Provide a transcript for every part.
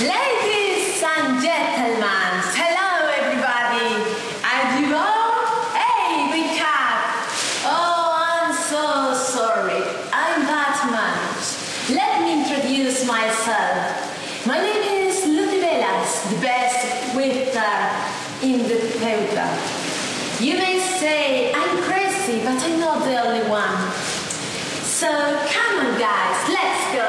Ladies and gentlemen, hello everybody. Are you all? Hey, wake up. Oh, I'm so sorry. I'm Batman. Let me introduce myself. My name is Lucy Velas, the best wizard in the Teuta. You may say I'm crazy, but I'm not the only one. So come on, guys, let's go.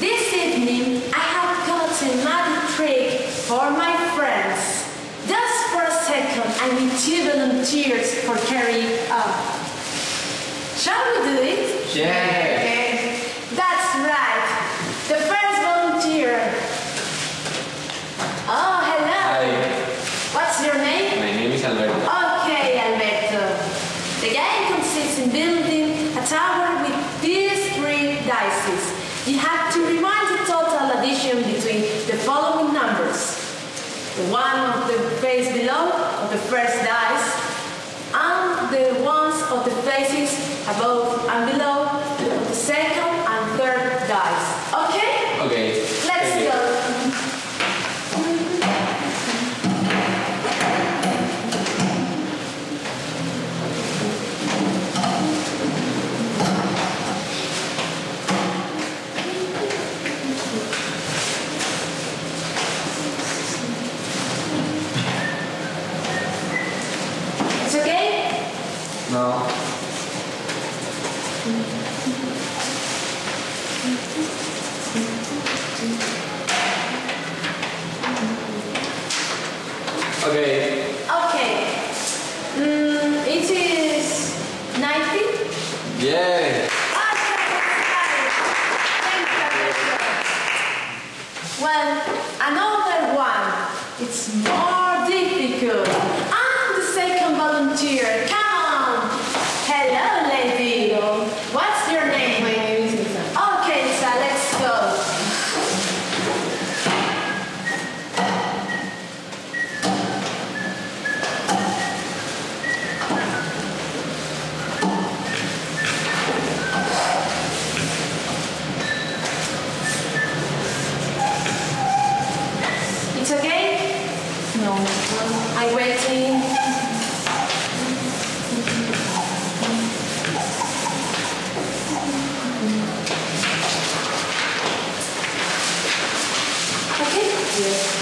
This evening, I have got a magic trick for my friends. Just for a second, I need two volunteers for carrying up. Shall we do it? Yeah. That's right. The first volunteer. Oh, hello. Hi, What's your name? my name is Okay, Alberto. The game consists in building a tower with these three dices. You have to remind the total addition between the following numbers. The one of the face below of the first dice, and the ones No. Okay. Okay. Mm, it is 90. Yeah. Well, another one. It's more difficult. I'm the second volunteer. Come Hello, lady. What's your name? My name is Lisa. Okay, Lisa, let's go. It's okay? No. I'm waiting. Okay? Yes.